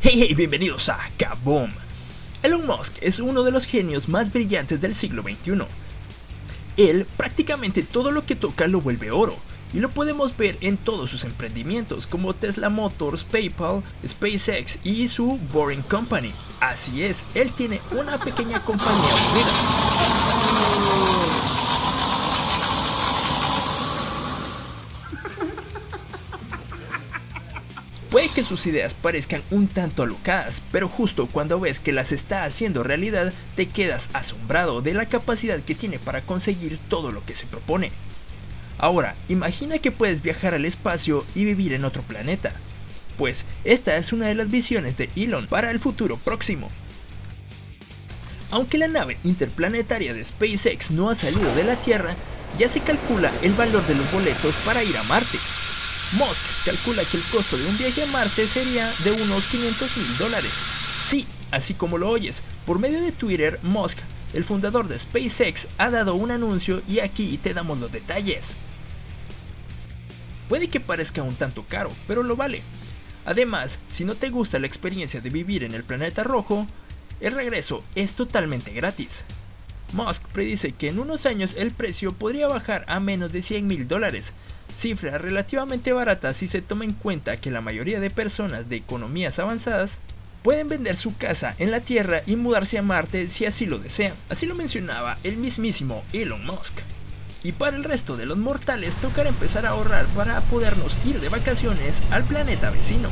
Hey hey, bienvenidos a Kaboom. Elon Musk es uno de los genios más brillantes del siglo XXI. Él prácticamente todo lo que toca lo vuelve oro, y lo podemos ver en todos sus emprendimientos como Tesla Motors, PayPal, SpaceX y su Boring Company. Así es, él tiene una pequeña compañía Puede que sus ideas parezcan un tanto alocadas, pero justo cuando ves que las está haciendo realidad, te quedas asombrado de la capacidad que tiene para conseguir todo lo que se propone. Ahora, imagina que puedes viajar al espacio y vivir en otro planeta. Pues esta es una de las visiones de Elon para el futuro próximo. Aunque la nave interplanetaria de SpaceX no ha salido de la Tierra, ya se calcula el valor de los boletos para ir a Marte, Musk calcula que el costo de un viaje a Marte sería de unos 500 mil dólares. Sí, así como lo oyes, por medio de Twitter, Musk, el fundador de SpaceX, ha dado un anuncio y aquí te damos los detalles. Puede que parezca un tanto caro, pero lo vale. Además, si no te gusta la experiencia de vivir en el planeta rojo, el regreso es totalmente gratis. Musk predice que en unos años el precio podría bajar a menos de 100 mil dólares, cifra relativamente barata si se toma en cuenta que la mayoría de personas de economías avanzadas pueden vender su casa en la Tierra y mudarse a Marte si así lo desean. Así lo mencionaba el mismísimo Elon Musk. Y para el resto de los mortales tocará empezar a ahorrar para podernos ir de vacaciones al planeta vecino.